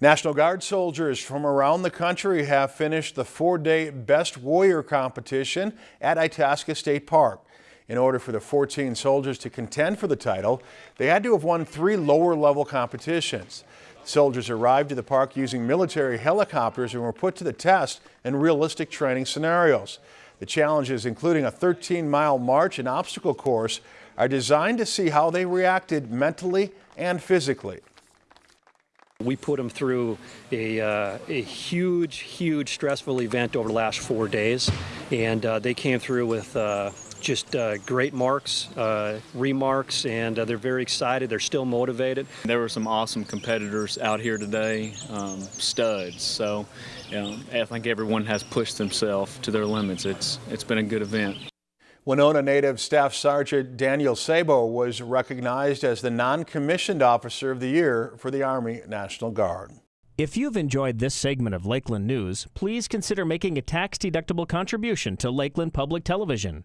National Guard soldiers from around the country have finished the four-day Best Warrior competition at Itasca State Park. In order for the 14 soldiers to contend for the title, they had to have won three lower-level competitions. Soldiers arrived at the park using military helicopters and were put to the test in realistic training scenarios. The challenges, including a 13-mile march and obstacle course, are designed to see how they reacted mentally and physically. We put them through a, uh, a huge, huge stressful event over the last four days, and uh, they came through with uh, just uh, great marks, uh, remarks, and uh, they're very excited. They're still motivated. There were some awesome competitors out here today, um, studs. So, you know, I think everyone has pushed themselves to their limits. It's it's been a good event. Winona native Staff Sergeant Daniel Sabo was recognized as the non-commissioned officer of the year for the Army National Guard. If you've enjoyed this segment of Lakeland News, please consider making a tax-deductible contribution to Lakeland Public Television.